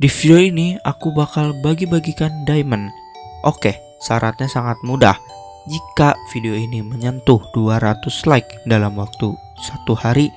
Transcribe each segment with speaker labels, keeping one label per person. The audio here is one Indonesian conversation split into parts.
Speaker 1: Di video ini aku bakal bagi-bagikan diamond. Oke, syaratnya sangat mudah. Jika video ini menyentuh 200 like dalam waktu satu hari,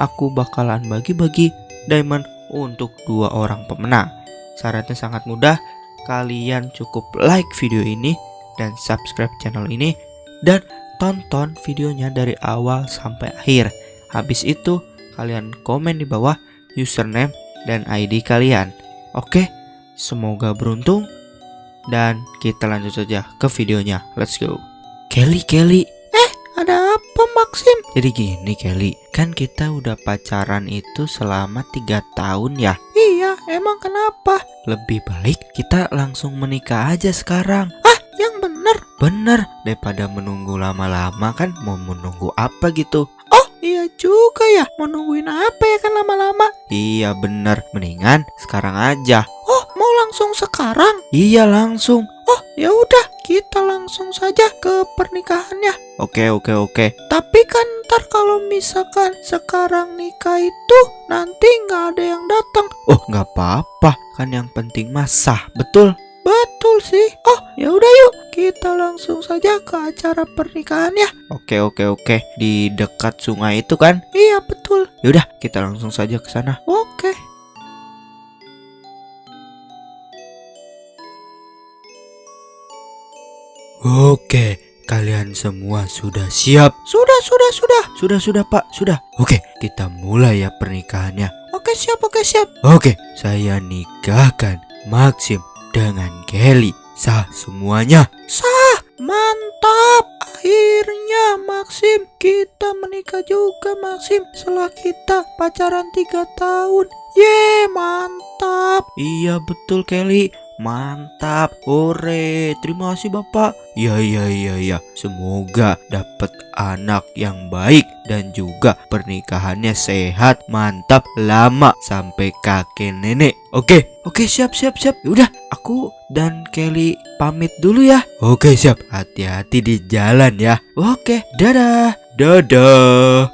Speaker 1: aku bakalan bagi-bagi diamond untuk dua orang pemenang. Syaratnya sangat mudah. Kalian cukup like video ini dan subscribe channel ini dan tonton videonya dari awal sampai akhir. Habis itu, kalian komen di bawah username dan ID kalian. Oke, semoga beruntung dan kita lanjut saja ke videonya. Let's go. Kelly, Kelly. Eh, ada apa Maxim? Jadi gini Kelly, kan kita udah pacaran itu selama tiga tahun ya. Iya, emang kenapa? Lebih baik kita langsung menikah aja sekarang. Ah, yang bener. Bener, daripada menunggu lama-lama kan mau menunggu apa gitu. Iya juga ya. Mau nungguin apa ya kan lama-lama? Iya bener, mendingan sekarang aja. Oh, mau langsung sekarang? Iya langsung. Oh, ya udah, kita langsung saja ke pernikahannya. Oke, oke, oke. Tapi kan ntar kalau misalkan sekarang nikah itu nanti nggak ada yang datang. Oh, nggak apa-apa. Kan yang penting mah sah, betul? Betul sih. Oh, ya udah yuk, kita langsung saja ke acara pernikahannya. Oke, oke, oke. Di dekat sungai itu kan? Iya, betul. Yaudah, kita langsung saja ke sana. Oke. Oke, kalian semua sudah siap? Sudah, sudah, sudah. Sudah, sudah, Pak. Sudah. Oke, kita mulai ya pernikahannya. Oke, siap, oke, siap. Oke, saya nikahkan Maxim dengan Kelly. Sah semuanya? Sah. Mantap. Akhirnya Maxim kita menikah juga Maxim setelah kita pacaran tiga tahun. Ye, mantap. Iya betul Kelly. Mantap, ore, terima kasih bapak. Ya ya ya ya, semoga dapat anak yang baik dan juga pernikahannya sehat, mantap, lama sampai kakek nenek. Oke, oke siap siap siap. Udah, aku dan Kelly pamit dulu ya. Oke siap, hati-hati di jalan ya. Oke, dadah, dadah.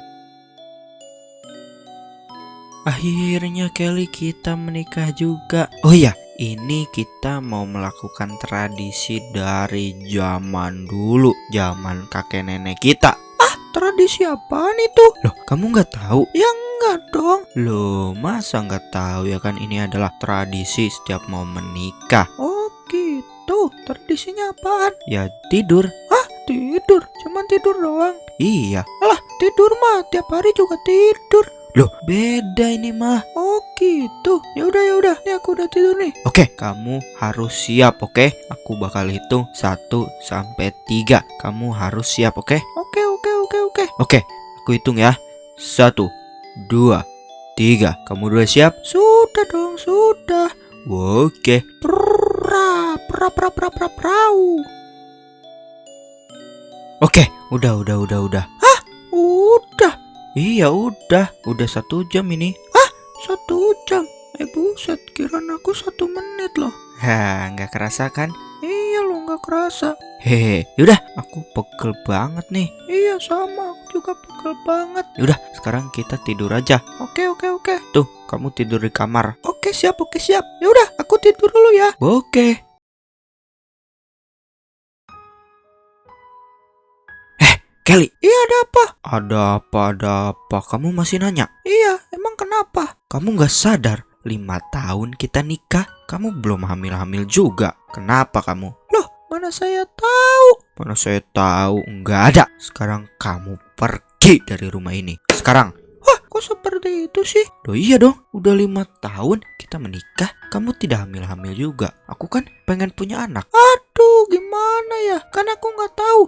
Speaker 1: Akhirnya Kelly kita menikah juga. Oh iya, ini kita mau melakukan tradisi dari zaman dulu, zaman kakek nenek kita. Ah, tradisi apaan itu? Loh, kamu nggak tahu? Ya enggak dong. Loh, masa nggak tahu ya kan ini adalah tradisi setiap mau menikah. Oh, gitu. Tradisinya apaan? Ya tidur. Ah, tidur? Cuman tidur doang. Iya. Alah, tidur mah tiap hari juga tidur. Loh, beda ini mah. Oh, gitu. Ya udah ya udah. Ini aku udah tidur nih. Oke, kamu harus siap, oke? Aku bakal hitung 1 sampai 3. Kamu harus siap, oke? Oke, oke, oke, oke. Oke, aku hitung ya. 1 2 3. Kamu udah siap? Sudah dong, sudah. Oke. Pra, pra, pra, pra, pra, prau. Oke, udah, udah, udah, udah. Hah? Udah. Iya udah, udah satu jam ini. Ah, satu jam? Eh buset, kirain aku satu menit loh. Hah, nggak kerasa kan? Nggak kerasa. Hehe, yaudah, aku pegel banget nih. Iya sama, aku juga pegel banget. Yaudah, sekarang kita tidur aja. Oke, oke, oke. Tuh, kamu tidur di kamar. Oke, siap, oke, siap. Yaudah, aku tidur dulu ya. Oke. Kelly. Iya ada apa? Ada apa, ada apa? Kamu masih nanya? Iya, emang kenapa? Kamu nggak sadar? Lima tahun kita nikah, kamu belum hamil-hamil juga. Kenapa kamu? Mana saya tahu? Mana saya tahu? Nggak ada. Sekarang kamu pergi dari rumah ini. Sekarang. Wah, kok seperti itu sih? Loh iya dong, udah lima tahun kita menikah, kamu tidak hamil-hamil juga. Aku kan pengen punya anak. Aduh, gimana ya? Kan aku nggak tahu.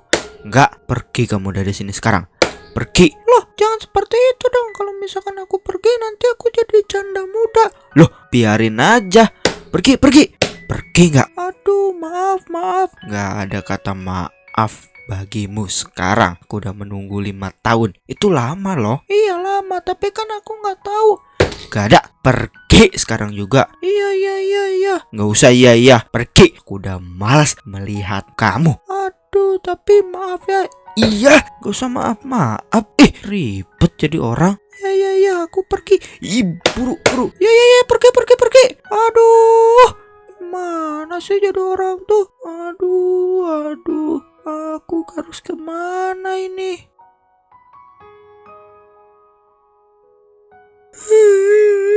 Speaker 1: Enggak, pergi kamu dari sini sekarang. Pergi. Loh, jangan seperti itu dong. Kalau misalkan aku pergi, nanti aku jadi janda muda. Loh, biarin aja. Pergi, pergi. Pergi nggak? Aduh, maaf, maaf. Nggak ada kata maaf bagimu sekarang. Aku udah menunggu lima tahun. Itu lama loh. Iya lama, tapi kan aku nggak tahu. Gak ada. Pergi sekarang juga. Iya, iya, iya, iya. Nggak usah iya, iya. Pergi. Aku udah malas melihat kamu. Aduh, tapi maaf ya. Iya, gak usah maaf maaf. Eh, ribet jadi orang. Ya ya ya, aku pergi. Ih, buru buru. Ya ya ya, pergi pergi pergi. Aduh,
Speaker 2: sih jadi orang tuh? Aduh, aduh, aku harus ke mana ini?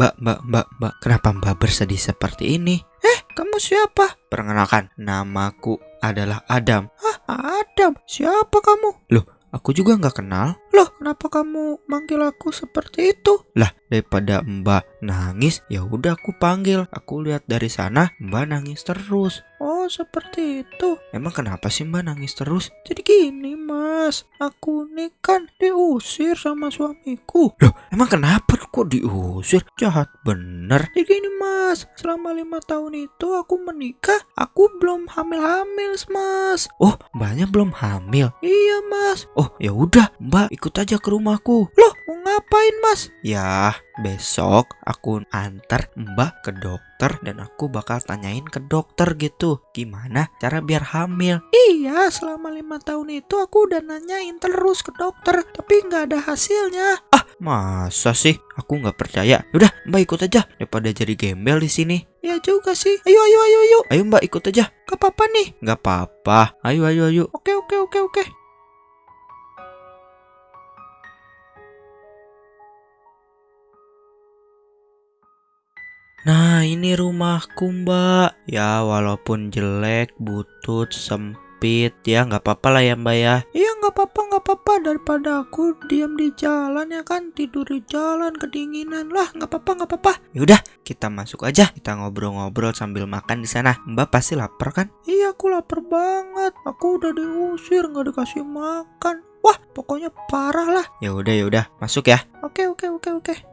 Speaker 2: Mbak, mbak, mbak, mbak, kenapa mbak bersedih seperti ini? Eh, kamu siapa? Perkenalkan, namaku adalah Adam. Hah, Adam? Siapa kamu? Loh, aku juga nggak kenal. Loh, kenapa kamu manggil aku seperti itu? Lah, daripada mbak nangis, ya udah aku panggil. Aku lihat dari sana, mbak nangis terus. Seperti itu. Emang kenapa sih mbak nangis terus? Jadi gini, mas. Aku nih kan diusir sama suamiku. Loh, emang kenapa kok diusir? Jahat bener. Jadi gini, mas. Selama lima tahun itu aku menikah, aku belum hamil-hamil, mas. Oh, mbaknya belum hamil? Iya, mas. Oh, ya udah, mbak ikut aja ke rumahku. Loh, ngapain, mas? Ya, besok aku antar mbak ke dokter dan aku bakal tanyain ke dokter gitu. Gimana cara biar hamil? Iya selama lima tahun itu aku udah nanyain terus ke dokter tapi nggak ada hasilnya. Ah masa sih? Aku nggak percaya. Udah mbak ikut aja. Daripada jadi gembel di sini. Ya juga sih. Ayo ayo ayo ayo. Ayo mbak ikut aja. Gak apa-apa nih. Nggak apa-apa. Ayo ayo ayo. Oke oke oke oke Nah ini rumahku mbak. Ya walaupun jelek, butut, sempit Ya nggak apa-apa lah ya mbak ya. Iya nggak apa-apa nggak apa-apa. Daripada aku diam di jalan ya kan? Tidur di jalan kedinginan lah. Nggak apa-apa nggak apa-apa. Yaudah kita masuk aja. Kita ngobrol-ngobrol sambil makan di sana. Mbak pasti lapar kan? Iya aku lapar banget. Aku udah diusir nggak dikasih makan. Wah pokoknya parah lah. Ya udah ya udah. Masuk ya. Oke oke oke oke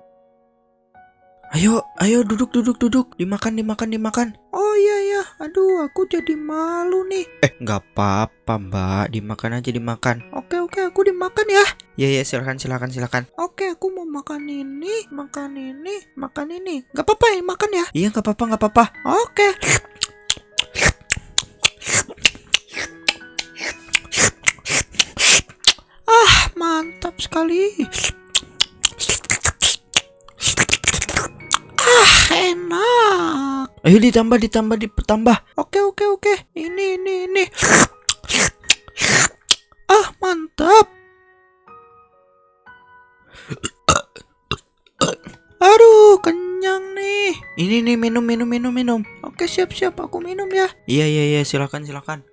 Speaker 2: Ayo, ayo duduk duduk duduk, dimakan dimakan dimakan. Oh iya ya, aduh aku jadi malu nih. Eh nggak apa-apa mbak, dimakan aja dimakan. Oke oke aku dimakan ya. Ya ya silakan silakan silakan. Oke aku mau makan ini, makan ini, makan ini. Nggak apa-apa ya makan ya. Iya nggak apa-apa nggak apa-apa. Oke. Ah mantap sekali. Ayo ditambah, ditambah, ditambah. Oke, oke, oke. Ini, ini, ini. Ah, mantap. Aduh, kenyang nih. Ini nih minum, minum, minum, minum. Oke, siap, siap. Aku minum ya. Iya, iya, iya. Silakan, silakan.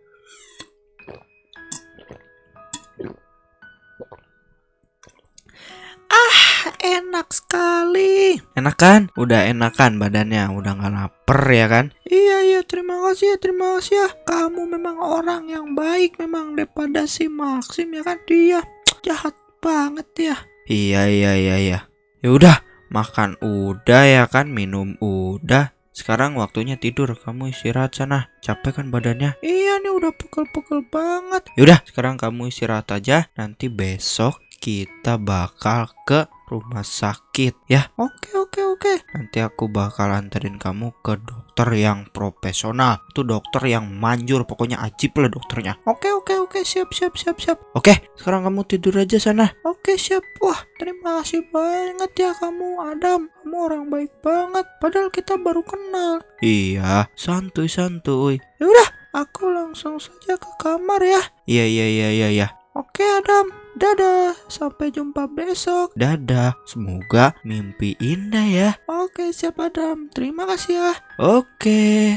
Speaker 2: Enak sekali. Enak kan? Udah enakan badannya, udah nggak lapar ya kan? Iya iya, terima kasih ya, terima kasih ya. Kamu memang orang yang baik memang daripada si Maxim ya kan? Dia jahat banget ya. Iya iya iya iya. Ya udah, makan udah ya kan, minum udah. Sekarang waktunya tidur, kamu istirahat sana. Capek kan badannya? Iya nih udah pegel-pegel banget. Yaudah, sekarang kamu istirahat aja. Nanti besok kita bakal ke rumah sakit ya. Oke oke oke. Nanti aku bakal anterin kamu ke dokter yang profesional. Itu dokter yang manjur, pokoknya ajib lah dokternya. Oke oke oke, siap siap siap siap. Oke, sekarang kamu tidur aja sana. Oke siap. Wah, terima kasih banget ya kamu Adam. Kamu orang baik banget. Padahal kita baru kenal. Iya, santuy santuy. Ya udah, aku langsung saja ke kamar ya. Iya iya iya iya iya. Oke Adam, dadah, sampai jumpa besok. Dadah, semoga mimpi indah ya. Oke siap Adam, terima kasih ya. Oke.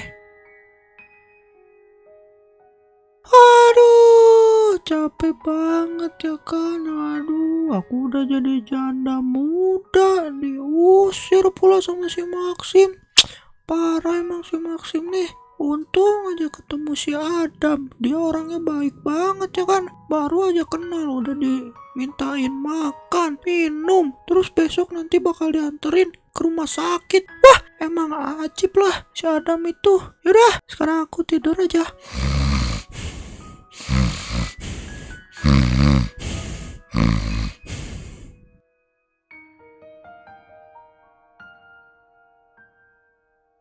Speaker 2: Aduh, capek banget ya kan. Aduh, aku udah jadi janda muda, diusir pula sama si Maxim. Parah emang si Maxim nih. Untung aja ketemu si Adam. Dia orangnya baik banget ya kan. Baru aja kenal udah dimintain makan, minum. Terus besok nanti bakal dianterin ke rumah sakit. Wah, emang ajib lah si Adam itu. Yaudah, sekarang aku tidur aja.